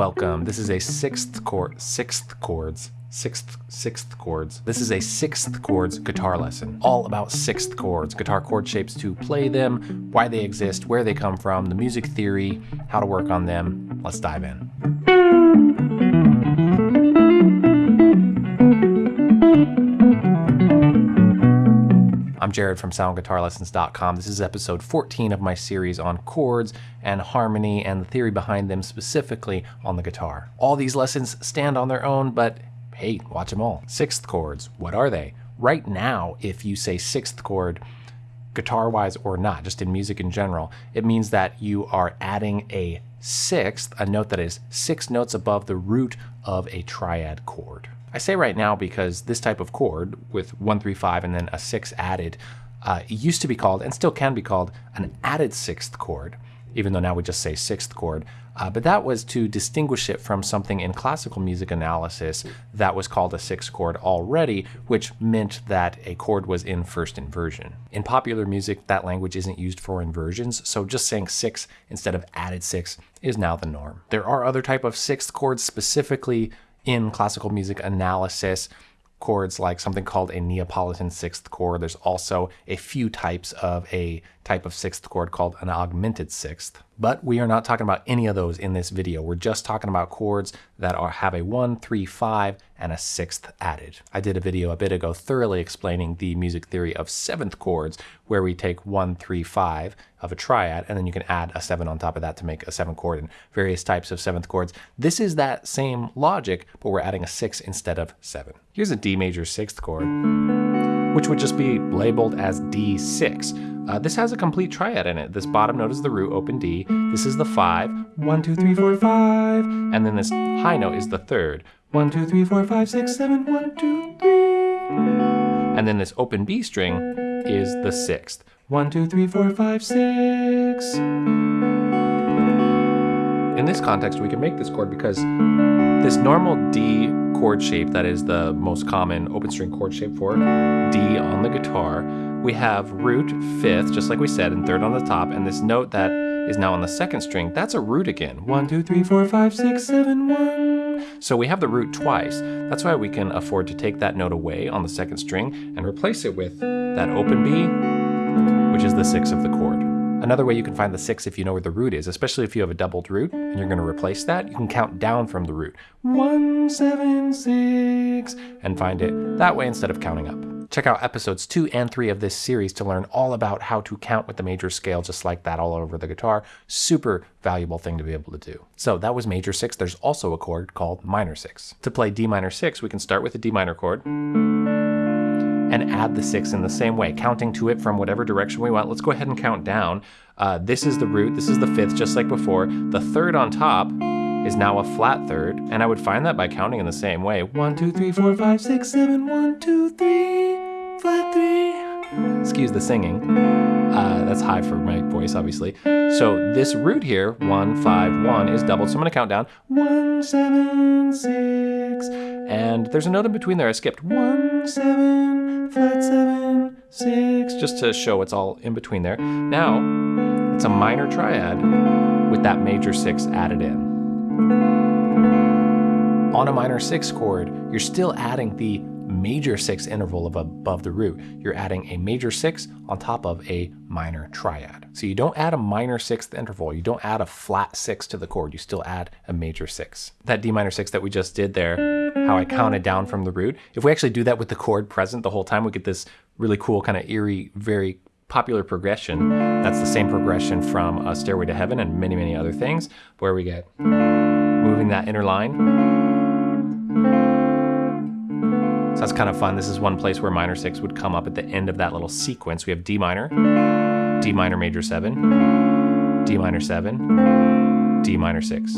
Welcome. This is a sixth chord, sixth chords, sixth sixth chords. This is a sixth chords guitar lesson, all about sixth chords, guitar chord shapes to play them, why they exist, where they come from, the music theory, how to work on them. Let's dive in. I'm Jared from SoundGuitarLessons.com. This is episode 14 of my series on chords and harmony and the theory behind them specifically on the guitar. All these lessons stand on their own, but hey, watch them all. Sixth chords, what are they? Right now, if you say sixth chord, guitar wise or not, just in music in general, it means that you are adding a sixth, a note that is six notes above the root of a triad chord. I say right now because this type of chord with one, three, five, and then a six added, uh, used to be called and still can be called an added sixth chord, even though now we just say sixth chord. Uh, but that was to distinguish it from something in classical music analysis that was called a sixth chord already, which meant that a chord was in first inversion. In popular music, that language isn't used for inversions, so just saying six instead of added six is now the norm. There are other type of sixth chords specifically in classical music analysis chords like something called a Neapolitan sixth chord. There's also a few types of a type of sixth chord called an augmented sixth. But we are not talking about any of those in this video. We're just talking about chords that are have a one, three, five, and a sixth added. I did a video a bit ago thoroughly explaining the music theory of seventh chords, where we take one, three, five of a triad, and then you can add a seven on top of that to make a seven chord and various types of seventh chords. This is that same logic, but we're adding a six instead of seven. Here's a D major sixth chord, which would just be labeled as D6. Uh, this has a complete triad in it. This bottom note is the root, open D. This is the five. one, two, three, four, five. And then this high note is the third. One, two, three, four, five, six, seven, one, two, three. And then this open B string is the sixth. One, two, three, four, five, six. In this context, we can make this chord because this normal D chord shape that is the most common open string chord shape for D on the guitar we have root fifth, just like we said, and third on the top, and this note that is now on the second string, that's a root again. One, two, three, four, five, six, seven, one. So we have the root twice. That's why we can afford to take that note away on the second string and replace it with that open B, which is the six of the chord. Another way you can find the six if you know where the root is, especially if you have a doubled root and you're gonna replace that, you can count down from the root. One, seven, six, and find it that way instead of counting up. Check out episodes two and three of this series to learn all about how to count with the major scale just like that all over the guitar. Super valuable thing to be able to do. So that was major six. There's also a chord called minor six. To play D minor six, we can start with a D minor chord and add the six in the same way, counting to it from whatever direction we want. Let's go ahead and count down. Uh, this is the root, this is the fifth, just like before. The third on top is now a flat third, and I would find that by counting in the same way. One, two, three, four, five, six, seven, one, two, three, flat three. Excuse the singing. Uh, that's high for my voice, obviously. So this root here, one, five, one, is doubled. So I'm gonna count down. One, seven, six. And there's a note in between there I skipped. One, seven, flat seven, six, just to show it's all in between there. Now, it's a minor triad with that major six added in. On a minor six chord, you're still adding the major six interval of above the root. You're adding a major six on top of a minor triad. So you don't add a minor sixth interval. You don't add a flat six to the chord. You still add a major six. That D minor six that we just did there, how I counted down from the root, if we actually do that with the chord present the whole time, we get this really cool kind of eerie, very popular progression. That's the same progression from a Stairway to Heaven and many, many other things, where we get moving that inner line. So that's kind of fun. This is one place where minor six would come up at the end of that little sequence. We have D minor, D minor major seven, D minor seven, D minor six.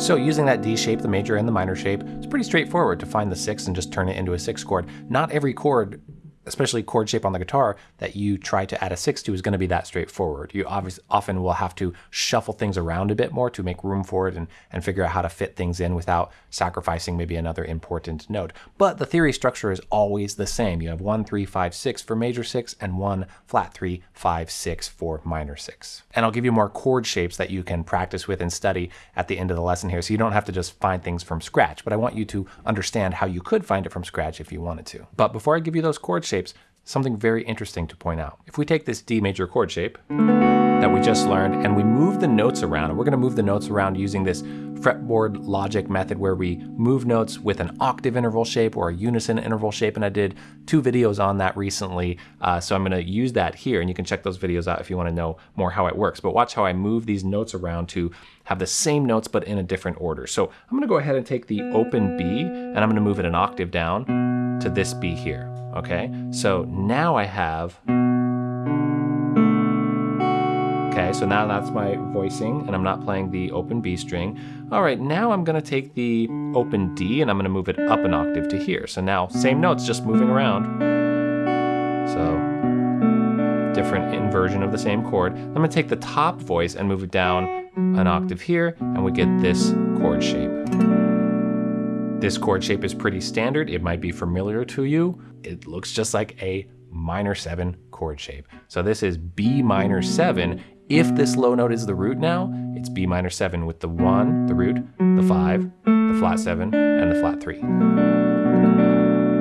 So using that D shape, the major and the minor shape, it's pretty straightforward to find the six and just turn it into a six chord. Not every chord especially chord shape on the guitar that you try to add a six to is going to be that straightforward. You obviously often will have to shuffle things around a bit more to make room for it and, and figure out how to fit things in without sacrificing maybe another important note. But the theory structure is always the same. You have one, three, five, six for major six and one flat three, five, six for minor six. And I'll give you more chord shapes that you can practice with and study at the end of the lesson here. So you don't have to just find things from scratch, but I want you to understand how you could find it from scratch if you wanted to. But before I give you those chord shapes, something very interesting to point out. If we take this D major chord shape that we just learned and we move the notes around, and we're gonna move the notes around using this fretboard logic method where we move notes with an octave interval shape or a unison interval shape. And I did two videos on that recently. Uh, so I'm gonna use that here and you can check those videos out if you wanna know more how it works. But watch how I move these notes around to have the same notes but in a different order. So I'm gonna go ahead and take the open B and I'm gonna move it an octave down to this B here, okay? So now I have, okay, so now that's my voicing and I'm not playing the open B string. All right, now I'm gonna take the open D and I'm gonna move it up an octave to here. So now same notes, just moving around. So different inversion of the same chord. I'm gonna take the top voice and move it down an octave here and we get this chord shape. This chord shape is pretty standard. It might be familiar to you. It looks just like a minor seven chord shape. So this is B minor seven. If this low note is the root now, it's B minor seven with the one, the root, the five, the flat seven, and the flat three.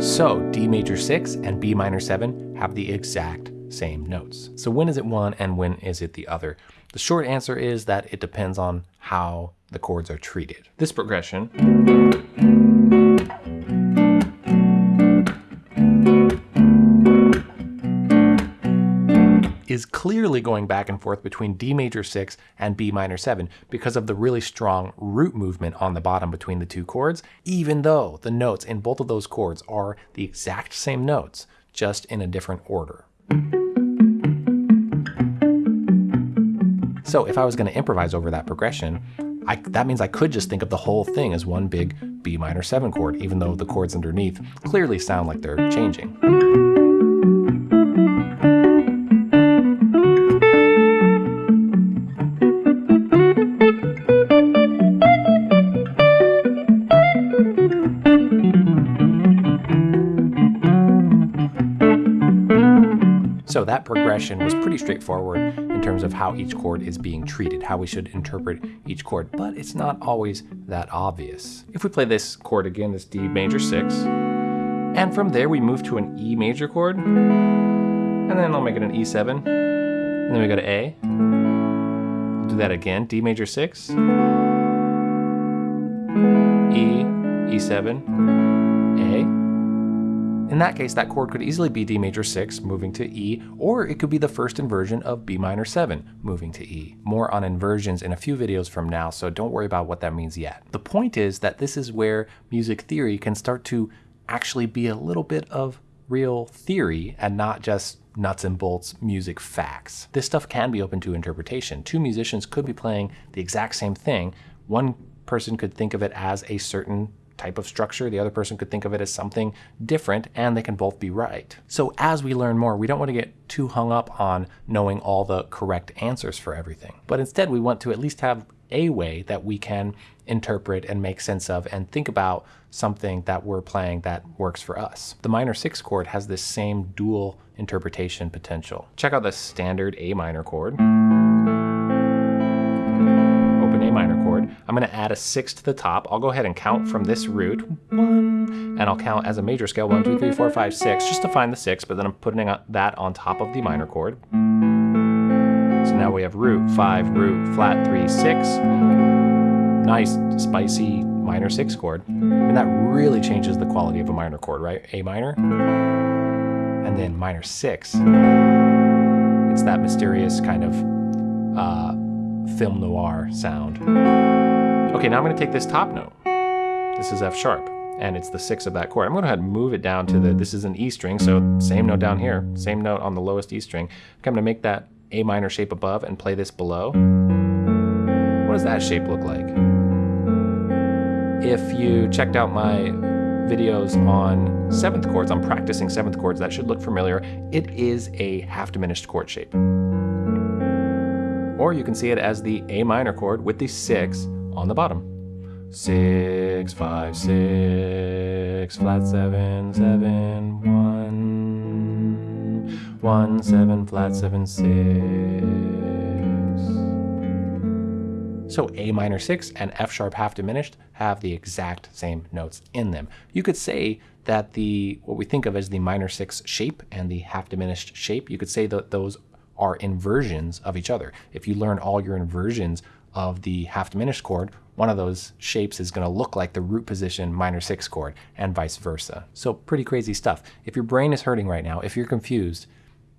So D major six and B minor seven have the exact same notes. So when is it one and when is it the other? The short answer is that it depends on how the chords are treated. This progression clearly going back and forth between D major 6 and B minor 7 because of the really strong root movement on the bottom between the two chords, even though the notes in both of those chords are the exact same notes, just in a different order. So if I was going to improvise over that progression, I, that means I could just think of the whole thing as one big B minor 7 chord, even though the chords underneath clearly sound like they're changing. Progression was pretty straightforward in terms of how each chord is being treated, how we should interpret each chord, but it's not always that obvious. If we play this chord again, this D major 6, and from there we move to an E major chord, and then I'll make it an E7, and then we go to A. I'll do that again, D major 6, E, E7, A, in that case, that chord could easily be D major 6 moving to E, or it could be the first inversion of B minor 7 moving to E. More on inversions in a few videos from now, so don't worry about what that means yet. The point is that this is where music theory can start to actually be a little bit of real theory and not just nuts and bolts music facts. This stuff can be open to interpretation. Two musicians could be playing the exact same thing. One person could think of it as a certain type of structure. The other person could think of it as something different and they can both be right. So as we learn more, we don't want to get too hung up on knowing all the correct answers for everything. But instead we want to at least have a way that we can interpret and make sense of and think about something that we're playing that works for us. The minor six chord has this same dual interpretation potential. Check out the standard A minor chord. I'm going to add a six to the top. I'll go ahead and count from this root, one, and I'll count as a major scale, one, two, three, four, five, six, just to find the six, but then I'm putting that on top of the minor chord. So now we have root, five, root, flat, three, six. Nice, spicy minor six chord. And that really changes the quality of a minor chord, right? A minor, and then minor six. It's that mysterious kind of uh, film noir sound. Okay, now I'm going to take this top note. This is F sharp, and it's the six of that chord. I'm going to go ahead and move it down to the, this is an E string, so same note down here, same note on the lowest E string. Okay, I'm to make that A minor shape above and play this below. What does that shape look like? If you checked out my videos on seventh chords, I'm practicing seventh chords, that should look familiar. It is a half diminished chord shape. Or you can see it as the A minor chord with the six on the bottom. Six, five, six, flat seven, seven, one, one, seven, flat seven, six. So A minor 6 and F sharp half diminished have the exact same notes in them. You could say that the what we think of as the minor 6 shape and the half diminished shape, you could say that those are inversions of each other. If you learn all your inversions of the half diminished chord, one of those shapes is going to look like the root position minor 6 chord and vice versa. So pretty crazy stuff. If your brain is hurting right now, if you're confused,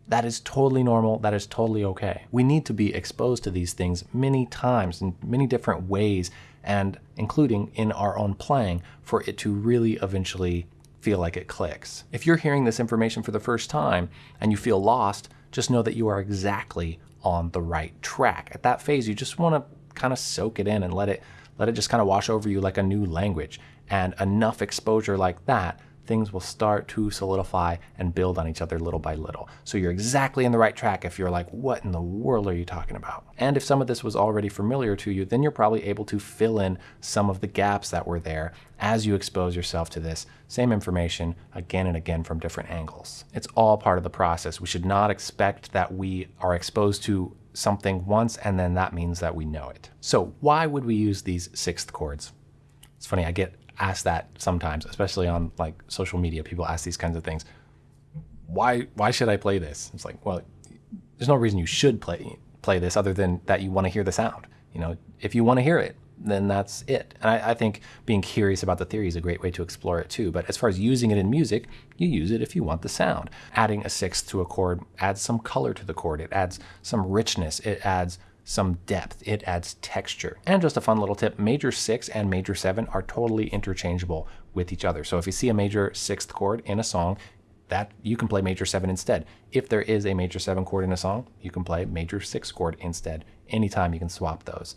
that is totally normal. That is totally okay. We need to be exposed to these things many times in many different ways, and including in our own playing, for it to really eventually feel like it clicks. If you're hearing this information for the first time and you feel lost, just know that you are exactly on the right track. At that phase, you just want to kind of soak it in and let it let it just kind of wash over you like a new language. And enough exposure like that things will start to solidify and build on each other little by little. So you're exactly in the right track if you're like, what in the world are you talking about? And if some of this was already familiar to you, then you're probably able to fill in some of the gaps that were there as you expose yourself to this same information again and again from different angles. It's all part of the process. We should not expect that we are exposed to something once and then that means that we know it. So why would we use these sixth chords? It's funny, I get ask that sometimes, especially on like social media. People ask these kinds of things. Why why should I play this? It's like, well, there's no reason you should play play this other than that you want to hear the sound. You know, if you want to hear it, then that's it. And I, I, think being curious about the theory is a great way to explore it too. But as far as using it in music, you use it if you want the sound. Adding a sixth to a chord adds some color to the chord. It adds some richness. It adds some depth. It adds texture. And just a fun little tip, major six and major seven are totally interchangeable with each other. So if you see a major sixth chord in a song, that you can play major seven instead. If there is a major seven chord in a song, you can play major six chord instead. Anytime you can swap those.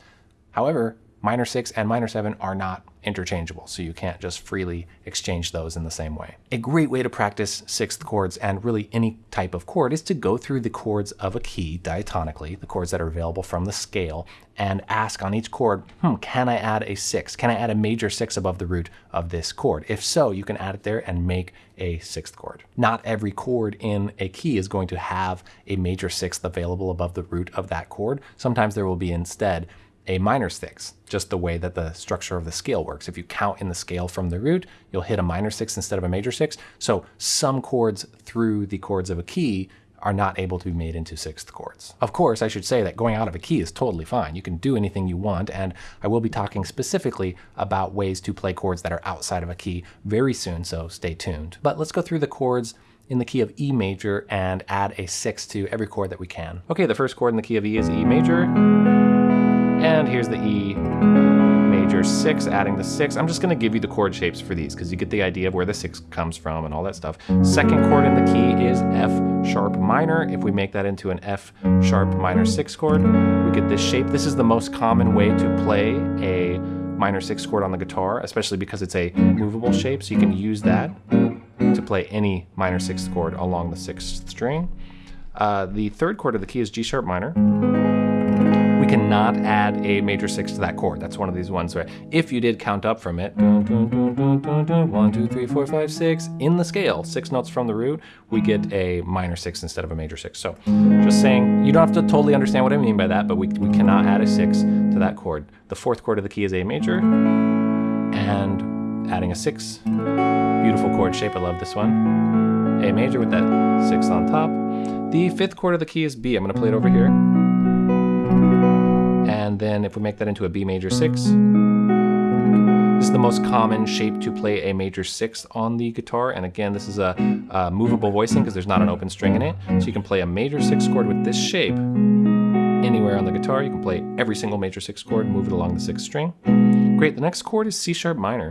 However, minor six and minor seven are not interchangeable, so you can't just freely exchange those in the same way. A great way to practice sixth chords and really any type of chord is to go through the chords of a key diatonically, the chords that are available from the scale, and ask on each chord, hmm, can I add a six? Can I add a major six above the root of this chord? If so, you can add it there and make a sixth chord. Not every chord in a key is going to have a major sixth available above the root of that chord. Sometimes there will be instead a minor six, just the way that the structure of the scale works. If you count in the scale from the root, you'll hit a minor six instead of a major six. So some chords through the chords of a key are not able to be made into sixth chords. Of course, I should say that going out of a key is totally fine. You can do anything you want, and I will be talking specifically about ways to play chords that are outside of a key very soon, so stay tuned. But let's go through the chords in the key of E major and add a six to every chord that we can. Okay, the first chord in the key of E is E major. And here's the E major six, adding the six. I'm just gonna give you the chord shapes for these because you get the idea of where the six comes from and all that stuff. Second chord in the key is F sharp minor. If we make that into an F sharp minor six chord, we get this shape. This is the most common way to play a minor six chord on the guitar, especially because it's a movable shape. So you can use that to play any minor sixth chord along the sixth string. Uh, the third chord of the key is G sharp minor cannot add a major six to that chord. That's one of these ones where if you did count up from it, one, two, three, four, five, six, in the scale, six notes from the root, we get a minor six instead of a major six. So just saying, you don't have to totally understand what I mean by that, but we, we cannot add a six to that chord. The fourth chord of the key is A major, and adding a six, beautiful chord shape, I love this one. A major with that six on top. The fifth chord of the key is B. I'm gonna play it over here. And then if we make that into a B major six, this is the most common shape to play a major sixth on the guitar. And again, this is a, a movable voicing because there's not an open string in it. So you can play a major six chord with this shape anywhere on the guitar. You can play every single major six chord, move it along the sixth string. Great, the next chord is C sharp minor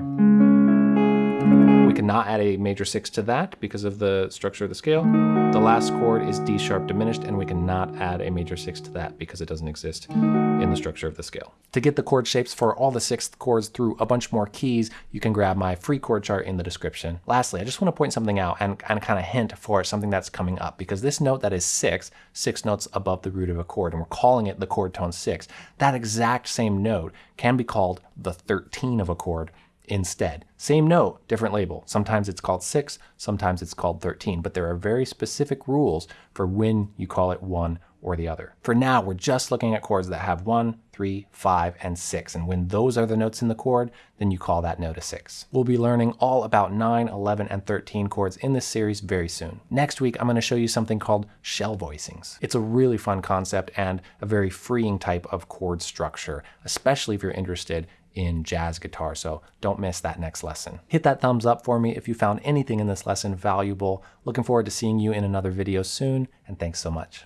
cannot add a major six to that because of the structure of the scale. The last chord is D sharp diminished, and we cannot add a major six to that because it doesn't exist in the structure of the scale. To get the chord shapes for all the sixth chords through a bunch more keys, you can grab my free chord chart in the description. Lastly, I just want to point something out and, and kind of hint for something that's coming up because this note that is six, six notes above the root of a chord, and we're calling it the chord tone six, that exact same note can be called the 13 of a chord instead. Same note, different label. Sometimes it's called 6, sometimes it's called 13, but there are very specific rules for when you call it one or the other. For now, we're just looking at chords that have 1, 3, 5, and 6, and when those are the notes in the chord, then you call that note a 6. We'll be learning all about 9, 11, and 13 chords in this series very soon. Next week, I'm going to show you something called shell voicings. It's a really fun concept and a very freeing type of chord structure, especially if you're interested in jazz guitar, so don't miss that next lesson. Hit that thumbs up for me if you found anything in this lesson valuable. Looking forward to seeing you in another video soon, and thanks so much.